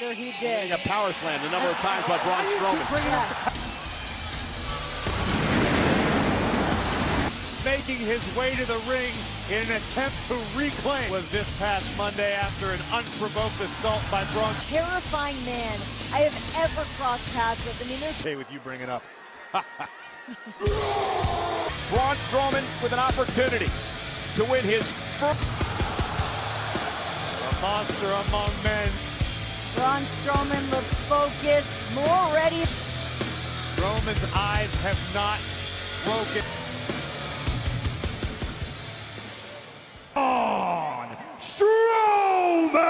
Sure he Getting did. a power slam a number of times by Braun Strowman. Yeah. making his way to the ring in an attempt to reclaim was this past Monday after an unprovoked assault by Braun. Terrifying man I have ever crossed paths with. I mean, there's Okay with you bringing up. Braun Strowman with an opportunity to win his first. A monster among men. Braun Strowman looks focused, more ready. Strowman's eyes have not broken. On Strowman!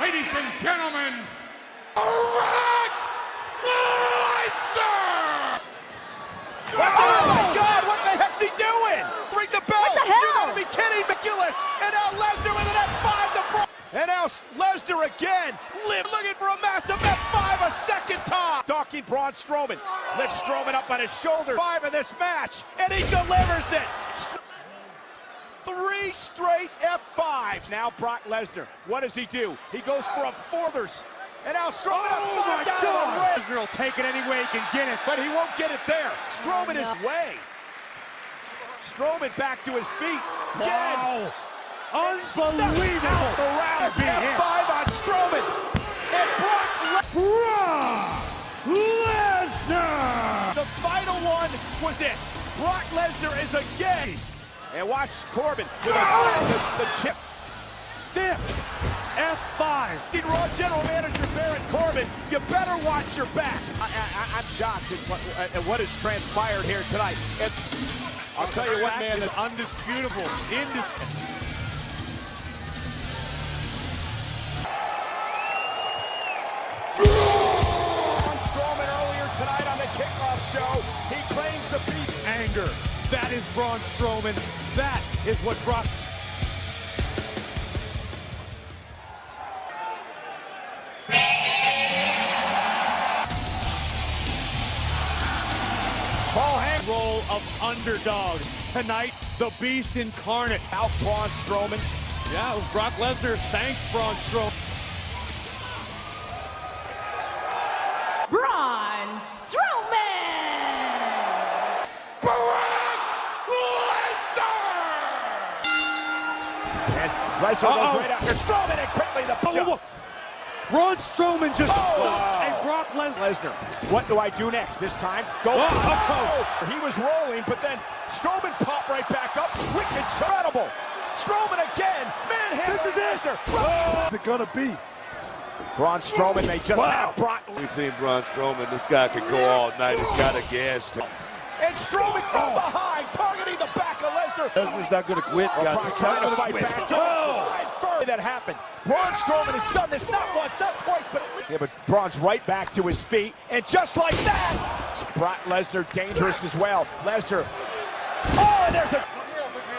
Ladies and gentlemen, Brock Lesnar! Oh my God! What the heck's he doing? Ring the bell! What the hell? You gotta be kidding, McGillis! And now Lesnar with an F5 to Braun. And now Lesnar again, live looking for a massive F5 a second time. Stalking Braun Strowman. Lifts Strowman up on his shoulder. Five in this match, and he delivers it. Three straight F5s. Now Brock Lesnar. What does he do? He goes for a fourthers. And now Strowman Oh F5 my down the God! Lesnar will take it any way he can get it. But he won't get it there. Strowman is No. way. Strowman back to his feet. Again. Wow! Unbelievable! The round If he hits. F5 on Strowman. And Brock Brock Lesnar! The final one was it. Brock Lesnar is a beast. And watch Corbin with a, the, the chip. Fifth F5. In Raw General Manager Baron Corbin, you better watch your back. I, I, I'm shocked at what, at what has transpired here tonight. And I'll tell you what, man, that's undisputable. Indis- kickoff show. He claims the beat. anger. That is Braun Strowman. That is what Brock. Paul Heyman Role of underdog. Tonight, the beast incarnate. out Braun Strowman. Yeah, Brock Lesnar thanks Braun Strowman. And Lesnar Uh-oh. goes right after Strowman and quickly the Whoa, whoa, whoa. Braun Strowman just Oh. stopped and Brock Lesnar. Lesnar, what do I do next? This time, go. Oh. Oh. He was rolling, but then Strowman popped right back up. Wicked, incredible. Strowman again, manhandling This is it. Lesnar. Oh. What's it gonna be? Braun Strowman may just Wow. have Brock. We've seen Braun Strowman. This guy could go all night. He's got a gas. And Strowman from oh. behind, targeting the back of Lesnar. Lesnar's not gonna quit, guys. Brock He's trying to fight gonna back. Oh. That happened. Braun Strowman has done this not once, not twice, but at least. Yeah, but Braun's right back to his feet, and just like that, Brock Lesnar dangerous as well. Lesnar. Oh, and there's a.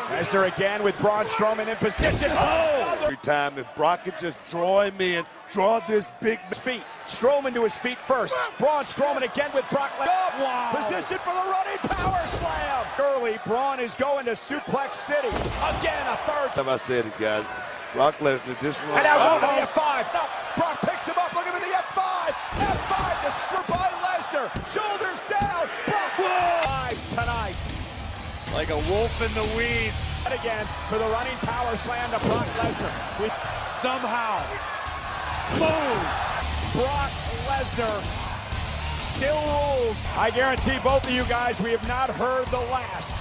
Lesnar again with Braun Strowman in position. Oh, Every time, if Brock could just draw him in, draw this big feet. Strowman to his feet first. Braun Strowman again with Brock Lesnar. Oh, wow. Position for the running power slam. Early, Braun is going to Suplex City. Again, a third time I said it, guys. Brock Lesnar, this run. And now going to the F5. No, Brock picks him up. Look at him in the F5. F5 to strip by Lesnar. Shoulders down. Brock lives tonight. Like a wolf in the weeds. And again for the running power slam to Brock Lesnar. With Somehow. Boom. Brock Lesnar still rules. I guarantee both of you guys we have not heard the last